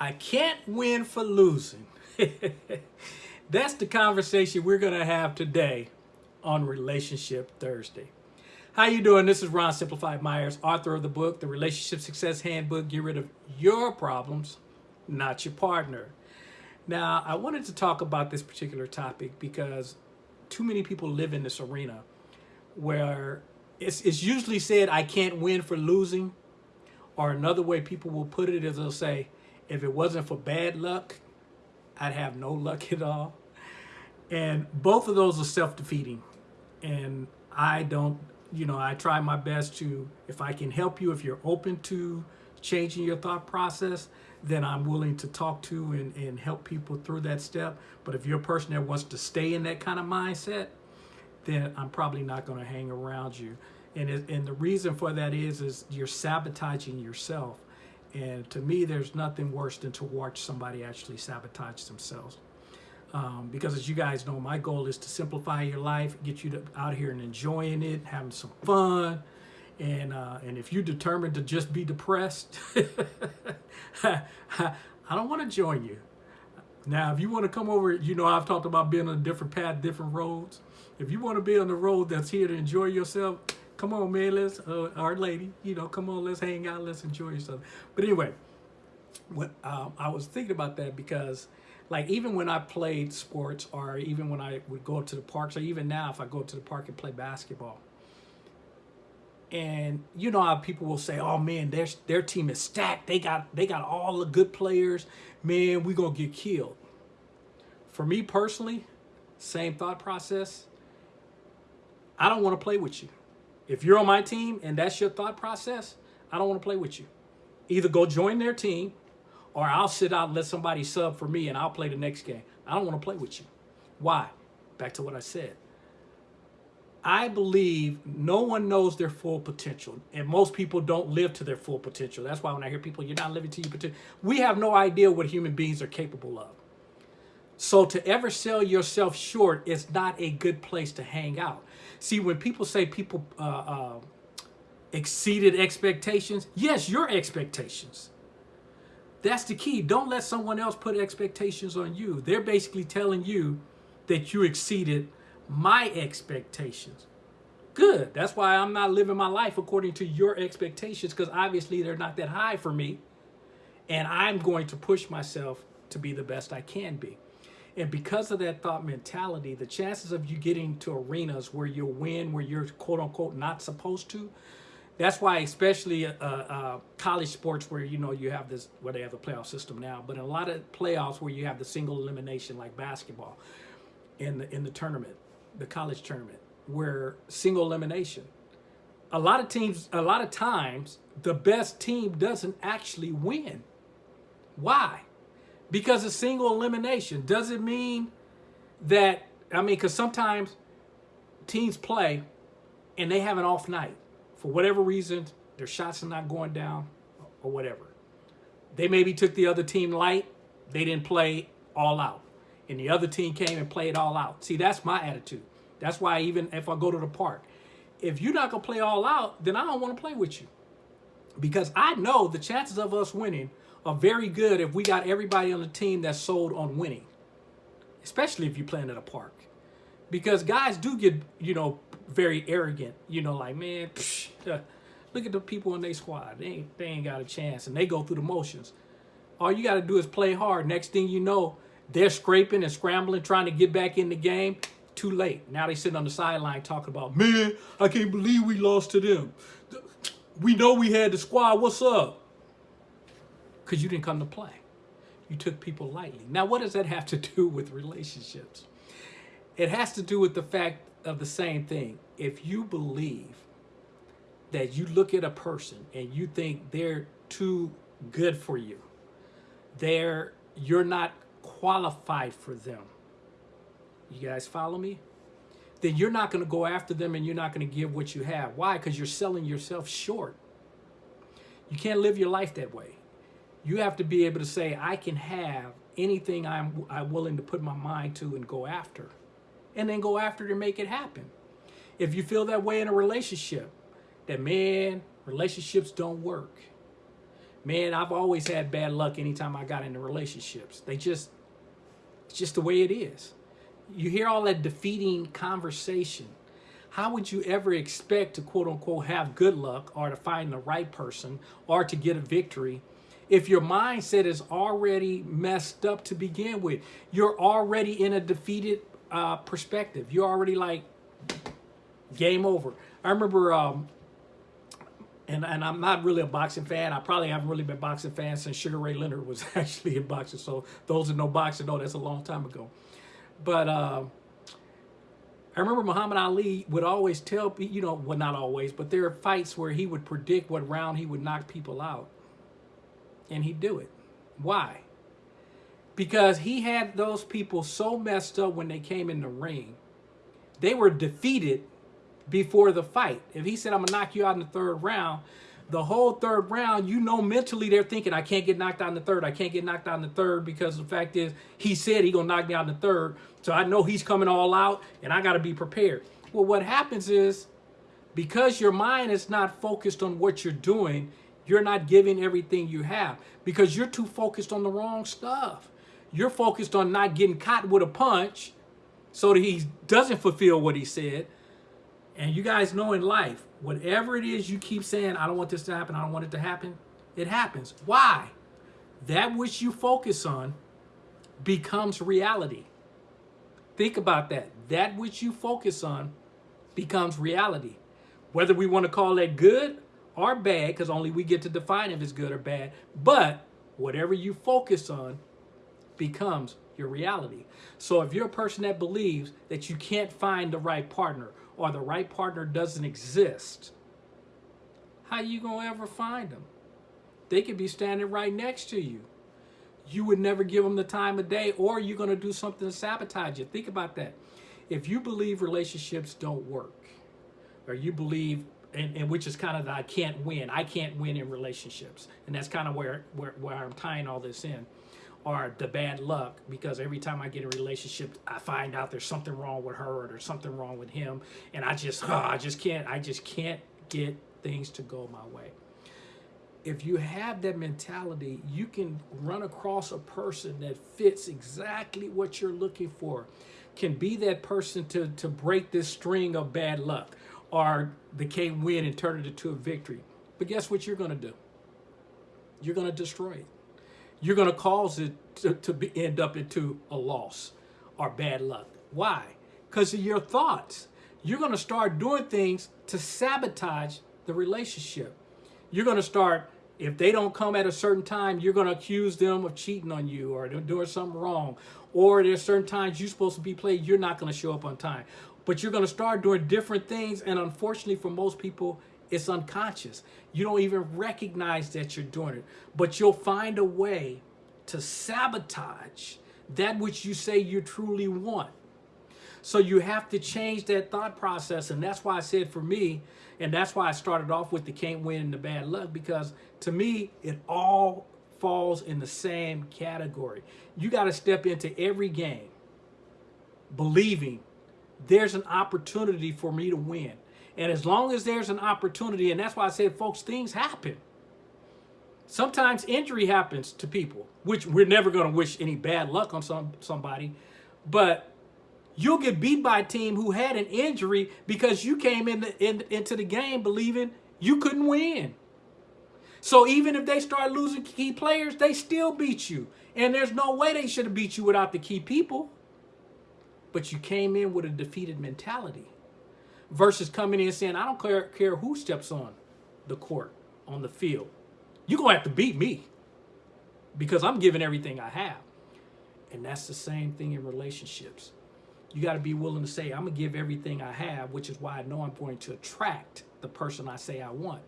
I can't win for losing. That's the conversation we're going to have today on Relationship Thursday. How you doing? This is Ron Simplified Myers, author of the book, The Relationship Success Handbook. Get rid of your problems, not your partner. Now, I wanted to talk about this particular topic because too many people live in this arena where it's, it's usually said, I can't win for losing. Or another way people will put it is they'll say, if it wasn't for bad luck, I'd have no luck at all. And both of those are self-defeating. And I don't, you know, I try my best to, if I can help you, if you're open to changing your thought process, then I'm willing to talk to and, and help people through that step. But if you're a person that wants to stay in that kind of mindset, then I'm probably not going to hang around you. And, it, and the reason for that is, is you're sabotaging yourself. And to me, there's nothing worse than to watch somebody actually sabotage themselves. Um, because as you guys know, my goal is to simplify your life, get you to, out here and enjoying it, having some fun. And, uh, and if you're determined to just be depressed, I don't want to join you. Now, if you want to come over, you know, I've talked about being on a different path, different roads. If you want to be on the road that's here to enjoy yourself, come on, man, let's, uh, our lady, you know, come on, let's hang out, let's enjoy yourself. But anyway, what um, I was thinking about that because like even when I played sports or even when I would go to the parks or even now if I go to the park and play basketball, and you know how people will say, "Oh man, their their team is stacked. They got they got all the good players. Man, we gonna get killed." For me personally, same thought process. I don't want to play with you. If you're on my team and that's your thought process, I don't want to play with you. Either go join their team or I'll sit out and let somebody sub for me and I'll play the next game. I don't want to play with you. Why? Back to what I said. I believe no one knows their full potential, and most people don't live to their full potential. That's why when I hear people, you're not living to your potential, we have no idea what human beings are capable of. So to ever sell yourself short is not a good place to hang out. See, when people say people uh, uh, exceeded expectations, yes, your expectations. That's the key. Don't let someone else put expectations on you. They're basically telling you that you exceeded my expectations. Good. That's why I'm not living my life according to your expectations because obviously they're not that high for me. And I'm going to push myself to be the best I can be. And because of that thought mentality, the chances of you getting to arenas where you win, where you're quote unquote not supposed to, that's why especially uh, uh, college sports where, you know, you have this, where they have the playoff system now, but in a lot of playoffs where you have the single elimination like basketball in the, in the tournament, the college tournament, where single elimination, a lot of teams, a lot of times, the best team doesn't actually win. Why? Because of single elimination. Does it mean that, I mean, because sometimes teams play and they have an off night. For whatever reason, their shots are not going down or whatever. They maybe took the other team light. They didn't play all out. And the other team came and played all out. See, that's my attitude. That's why even if I go to the park, if you're not going to play all out, then I don't want to play with you. Because I know the chances of us winning are very good if we got everybody on the team that's sold on winning. Especially if you're playing at a park. Because guys do get, you know, very arrogant. You know, like, man, psh, uh, look at the people in their squad. They ain't, they ain't got a chance. And they go through the motions. All you got to do is play hard. Next thing you know, they're scraping and scrambling, trying to get back in the game. Too late. Now they sitting on the sideline talking about, man, I can't believe we lost to them. We know we had the squad. What's up? Because you didn't come to play. You took people lightly. Now, what does that have to do with relationships? It has to do with the fact of the same thing. If you believe that you look at a person and you think they're too good for you, they're you're not qualified for them. You guys follow me? Then you're not going to go after them and you're not going to give what you have. Why? Because you're selling yourself short. You can't live your life that way. You have to be able to say, I can have anything I'm, I'm willing to put my mind to and go after. And then go after to make it happen. If you feel that way in a relationship, that man, relationships don't work. man, I've always had bad luck anytime I got into relationships. They just, it's just the way it is. You hear all that defeating conversation. How would you ever expect to quote unquote have good luck or to find the right person or to get a victory if your mindset is already messed up to begin with? You're already in a defeated uh, perspective. You're already like, game over. I remember um, and, and I'm not really a boxing fan. I probably haven't really been boxing fan since Sugar Ray Leonard was actually in boxing. So those that know boxing know that's a long time ago. But uh, I remember Muhammad Ali would always tell, you know, well, not always, but there are fights where he would predict what round he would knock people out. And he'd do it. Why? Because he had those people so messed up when they came in the ring. They were defeated before the fight. If he said, I'm gonna knock you out in the third round, the whole third round, you know mentally they're thinking, I can't get knocked out in the third. I can't get knocked out in the third because the fact is he said he gonna knock me out in the third. So I know he's coming all out and I gotta be prepared. Well, what happens is because your mind is not focused on what you're doing, you're not giving everything you have because you're too focused on the wrong stuff. You're focused on not getting caught with a punch so that he doesn't fulfill what he said. And you guys know in life, whatever it is you keep saying, I don't want this to happen, I don't want it to happen, it happens. Why? That which you focus on becomes reality. Think about that. That which you focus on becomes reality. Whether we want to call that good or bad, because only we get to define if it's good or bad, but whatever you focus on becomes your reality. So if you're a person that believes that you can't find the right partner or the right partner doesn't exist, how you to ever find them? They could be standing right next to you. You would never give them the time of day or you're to do something to sabotage it. Think about that. If you believe relationships don't work or you believe and, and, which is kind of the I can't win. I can't win in relationships. And that's kind of where, where, where I'm tying all this in or the bad luck because every time I get in a relationship, I find out there's something wrong with her or there's something wrong with him, and I just, oh, I just can't, I just can't get things to go my way. If you have that mentality, you can run across a person that fits exactly what you're looking for, can be that person to, to break this string of bad luck, or they can win and turn it into a victory. But guess what you're going to do? You're going to destroy it you're going to cause it to, to be, end up into a loss or bad luck. Why? Because of your thoughts. You're going to start doing things to sabotage the relationship. You're going to start, if they don't come at a certain time, you're going to accuse them of cheating on you or doing something wrong. Or there's certain times you're supposed to be played, you're not going to show up on time. But you're going to start doing different things. And unfortunately for most people, it's unconscious. You don't even recognize that you're doing it, but you'll find a way to sabotage that which you say you truly want. So you have to change that thought process. And that's why I said for me, and that's why I started off with the can't win and the bad luck, because to me, it all falls in the same category. You got to step into every game believing there's an opportunity for me to win. And as long as there's an opportunity, and that's why I said, folks, things happen. Sometimes injury happens to people, which we're never going to wish any bad luck on some somebody. But you'll get beat by a team who had an injury because you came in, the, in into the game believing you couldn't win. So even if they start losing key players, they still beat you. And there's no way they should have beat you without the key people. But you came in with a defeated mentality versus coming in saying, I don't care, care who steps on the court, on the field. You're going to have to beat me because I'm giving everything I have. And that's the same thing in relationships. You got to be willing to say, I'm going to give everything I have, which is why I know I'm going to attract the person I say I want.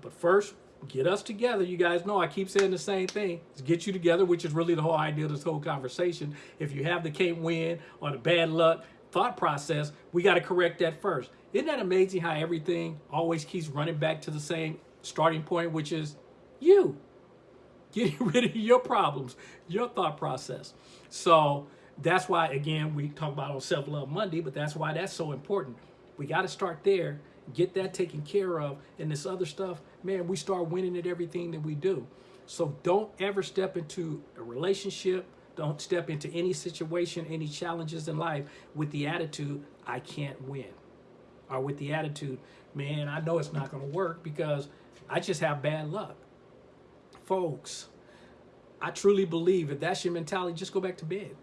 But first, get us together. You guys know I keep saying the same thing. It's get you together, which is really the whole idea of this whole conversation. If you have the can't win or the bad luck, thought process, we got to correct that first. Isn't that amazing how everything always keeps running back to the same starting point, which is you. Getting rid of your problems, your thought process. So that's why, again, we talk about on Self-Love Monday, but that's why that's so important. We got to start there. Get that taken care of, and this other stuff, man, we start winning at everything that we do. So don't ever step into a relationship, don't step into any situation, any challenges in life with the attitude, I can't win. Or with the attitude, man, I know it's not going to work because I just have bad luck. Folks, I truly believe if that's your mentality, just go back to bed.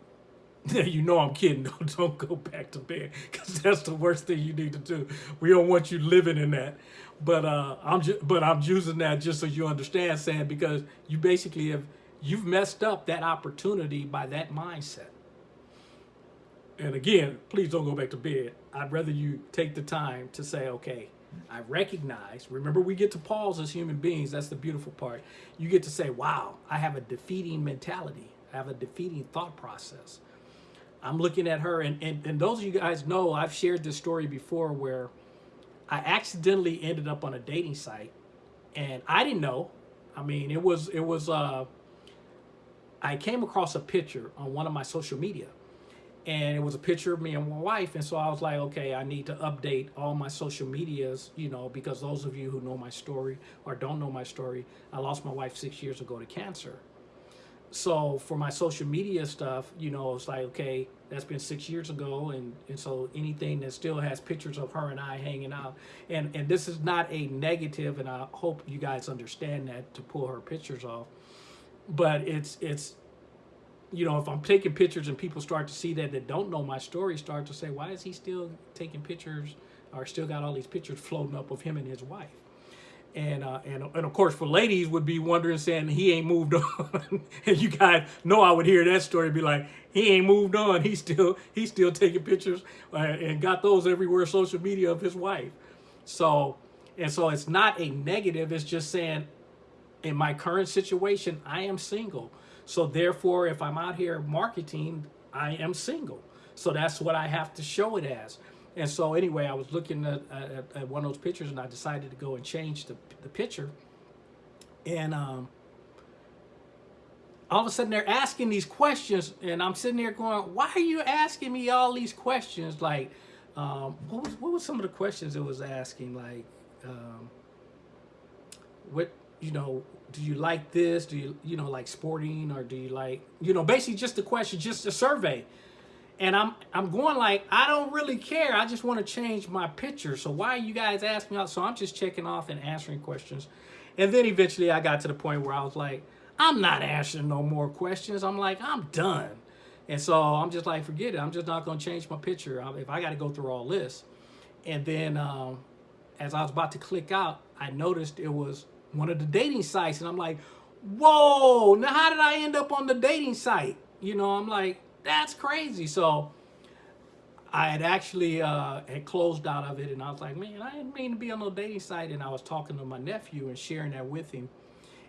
you know I'm kidding. Don't, don't go back to bed because that's the worst thing you need to do. We don't want you living in that. But uh, I'm just, but I'm using that just so you understand, Sam, because you basically have you've messed up that opportunity by that mindset. And again, please don't go back to bed. I'd rather you take the time to say, okay, I recognize, remember we get to pause as human beings. That's the beautiful part. You get to say, wow, I have a defeating mentality. I have a defeating thought process. I'm looking at her and, and, and those of you guys know, I've shared this story before where I accidentally ended up on a dating site and I didn't know. I mean, it was, it was, uh, I came across a picture on one of my social media and it was a picture of me and my wife and so i was like okay i need to update all my social medias you know because those of you who know my story or don't know my story i lost my wife six years ago to cancer so for my social media stuff you know it's like okay that's been six years ago and and so anything that still has pictures of her and i hanging out and and this is not a negative and i hope you guys understand that to pull her pictures off but it's it's you know, if I'm taking pictures and people start to see that that don't know my story, start to say, why is he still taking pictures or still got all these pictures floating up of him and his wife? And, uh, and, and of course, for ladies would be wondering, saying he ain't moved on. and you guys know I would hear that story, be like, he ain't moved on. He's still he's still taking pictures uh, and got those everywhere social media of his wife. So and so it's not a negative. It's just saying, in my current situation, I am single. So therefore, if I'm out here marketing, I am single. So that's what I have to show it as. And so anyway, I was looking at, at, at one of those pictures and I decided to go and change the, the picture. And um, all of a sudden they're asking these questions and I'm sitting there going, why are you asking me all these questions? Like, um, what was, what some of the questions it was asking? Like, um, what, you know, do you like this? Do you, you know, like sporting or do you like, you know, basically just a question, just a survey. And I'm, I'm going like, I don't really care. I just want to change my picture. So why are you guys asking me out? So I'm just checking off and answering questions. And then eventually I got to the point where I was like, I'm not answering no more questions. I'm like, I'm done. And so I'm just like, forget it. I'm just not going to change my picture if I got to go through all this. And then um, as I was about to click out, I noticed it was one of the dating sites. And I'm like, whoa, now how did I end up on the dating site? You know, I'm like, that's crazy. So I had actually uh, had closed out of it and I was like, man, I didn't mean to be on no dating site. And I was talking to my nephew and sharing that with him.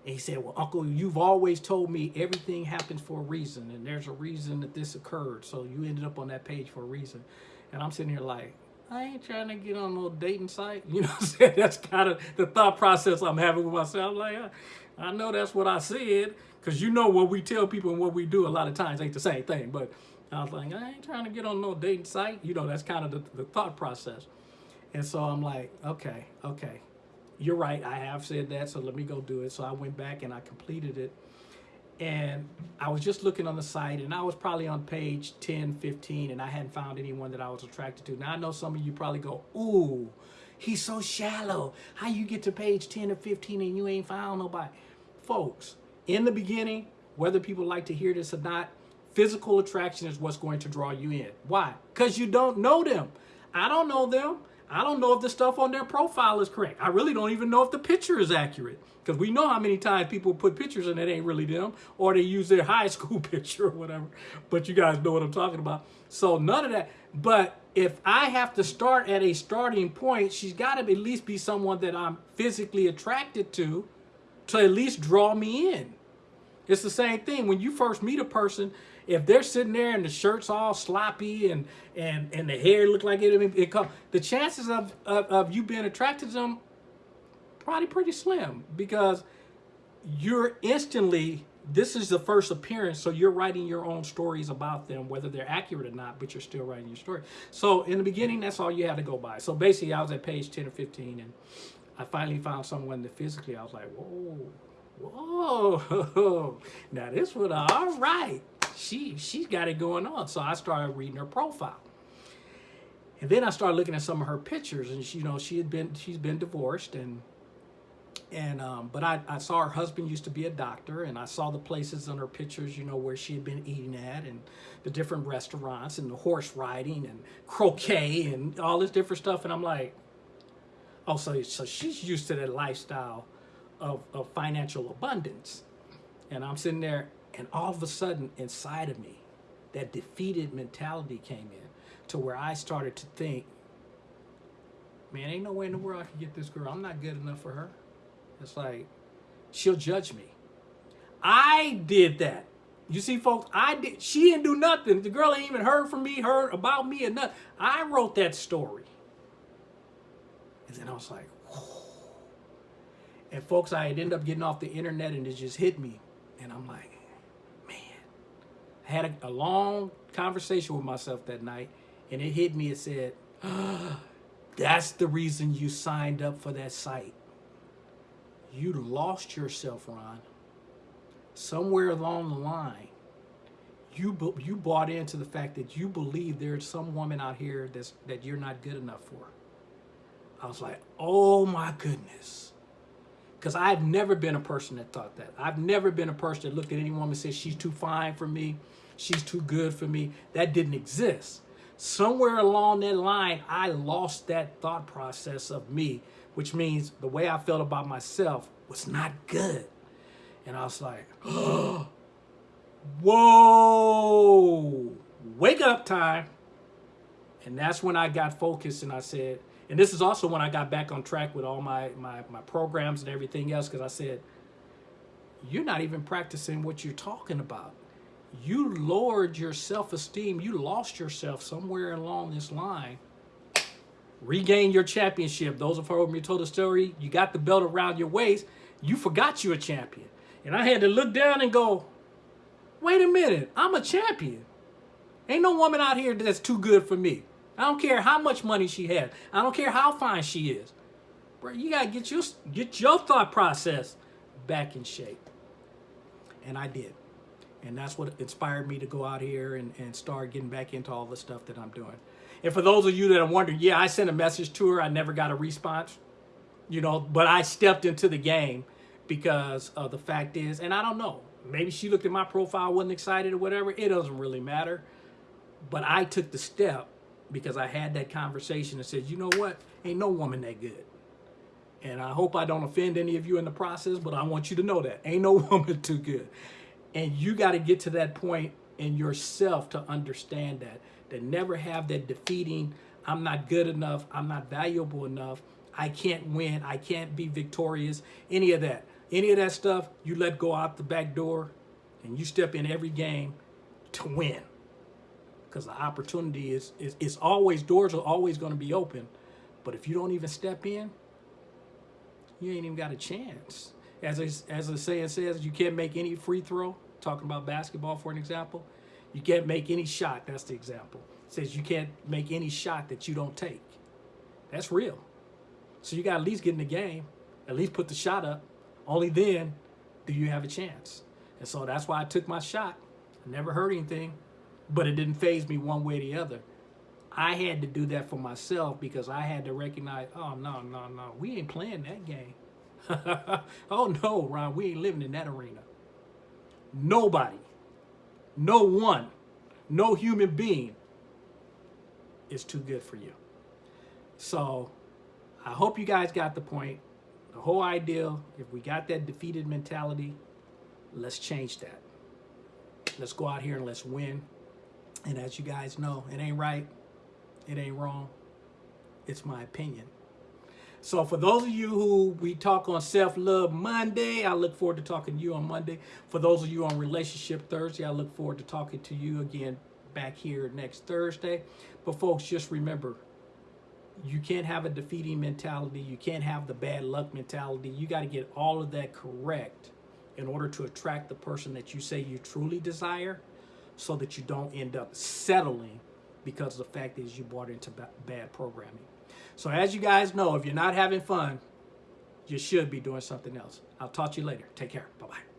And he said, well, Uncle, you've always told me everything happens for a reason. And there's a reason that this occurred. So you ended up on that page for a reason. And I'm sitting here like, I ain't trying to get on no dating site. You know what I'm saying? That's kind of the thought process I'm having with myself. Like, I, I know that's what I said. Because you know what we tell people and what we do a lot of times ain't the same thing. But I was like, I ain't trying to get on no dating site. You know, that's kind of the, the thought process. And so I'm like, okay, okay. You're right. I have said that. So let me go do it. So I went back and I completed it and I was just looking on the site and I was probably on page 10, 15 and I hadn't found anyone that I was attracted to. Now I know some of you probably go, ooh, he's so shallow. How you get to page 10 or 15 and you ain't found nobody? Folks, in the beginning, whether people like to hear this or not, physical attraction is what's going to draw you in. Why? Because you don't know them. I don't know them. I don't know if the stuff on their profile is correct. I really don't even know if the picture is accurate. Because we know how many times people put pictures and it ain't really them. Or they use their high school picture or whatever. But you guys know what I'm talking about. So none of that. But if I have to start at a starting point, she's got to at least be someone that I'm physically attracted to to at least draw me in. It's the same thing. When you first meet a person, if they're sitting there and the shirt's all sloppy and and and the hair look like it, it, it the chances of, of, of you being attracted to them probably pretty slim because you're instantly this is the first appearance, so you're writing your own stories about them, whether they're accurate or not, but you're still writing your story. So in the beginning, that's all you had to go by. So basically, I was at page 10 or 15, and I finally found someone that physically, I was like, whoa, whoa, now this one, all right. She, she's got it going on. So I started reading her profile. And then I started looking at some of her pictures, and she, you know, she had been, she's been divorced, and and um, but I, I saw her husband used to be a doctor and I saw the places on her pictures, you know, where she had been eating at and the different restaurants and the horse riding and croquet and all this different stuff. And I'm like, oh, so, so she's used to that lifestyle of, of financial abundance. And I'm sitting there and all of a sudden inside of me, that defeated mentality came in to where I started to think, man, ain't no way in the world I can get this girl. I'm not good enough for her. It's like, she'll judge me. I did that. You see, folks, I did. She didn't do nothing. The girl ain't even heard from me, heard about me, or nothing. I wrote that story. And then I was like. And folks, I had ended up getting off the internet, and it just hit me, and I'm like, man, I had a, a long conversation with myself that night, and it hit me. It said, oh, that's the reason you signed up for that site you lost yourself, Ron. Somewhere along the line, you you bought into the fact that you believe there's some woman out here that's that you're not good enough for. I was like, oh my goodness. Because I've never been a person that thought that. I've never been a person that looked at any woman and said, she's too fine for me. She's too good for me. That didn't exist. Somewhere along that line, I lost that thought process of me which means the way I felt about myself was not good. And I was like, oh, whoa, wake up time. And that's when I got focused and I said, and this is also when I got back on track with all my, my, my programs and everything else, because I said, you're not even practicing what you're talking about. You lowered your self-esteem. You lost yourself somewhere along this line regain your championship. Those of whom you told the story, you got the belt around your waist, you forgot you're a champion. And I had to look down and go, wait a minute, I'm a champion. Ain't no woman out here that's too good for me. I don't care how much money she has. I don't care how fine she is. Bro, you gotta get your, get your thought process back in shape. And I did. And that's what inspired me to go out here and, and start getting back into all the stuff that I'm doing. And for those of you that are wondering, yeah, I sent a message to her. I never got a response, you know, but I stepped into the game because of the fact is, and I don't know, maybe she looked at my profile, wasn't excited or whatever. It doesn't really matter. But I took the step because I had that conversation and said, you know what? Ain't no woman that good. And I hope I don't offend any of you in the process, but I want you to know that. Ain't no woman too good. And you got to get to that point in yourself to understand that that never have that defeating, I'm not good enough, I'm not valuable enough, I can't win, I can't be victorious, any of that. Any of that stuff, you let go out the back door and you step in every game to win. Because the opportunity is, is, always, doors are always going to be open. But if you don't even step in, you ain't even got a chance. As, a, as the saying says, you can't make any free throw, talking about basketball for an example, you can't make any shot. That's the example. It says you can't make any shot that you don't take. That's real. So you got to at least get in the game, at least put the shot up. Only then do you have a chance. And so that's why I took my shot. I never heard anything, but it didn't faze me one way or the other. I had to do that for myself because I had to recognize, oh, no, no, no, we ain't playing that game. oh, no, Ron, we ain't living in that arena. Nobody no one, no human being is too good for you. So I hope you guys got the point. The whole idea, if we got that defeated mentality, let's change that. Let's go out here and let's win. And as you guys know, it ain't right. It ain't wrong. It's my opinion. So for those of you who we talk on Self-Love Monday, I look forward to talking to you on Monday. For those of you on Relationship Thursday, I look forward to talking to you again back here next Thursday. But folks, just remember, you can't have a defeating mentality. You can't have the bad luck mentality. You got to get all of that correct in order to attract the person that you say you truly desire so that you don't end up settling because the fact is you bought into bad programming. So as you guys know, if you're not having fun, you should be doing something else. I'll talk to you later. Take care. Bye-bye.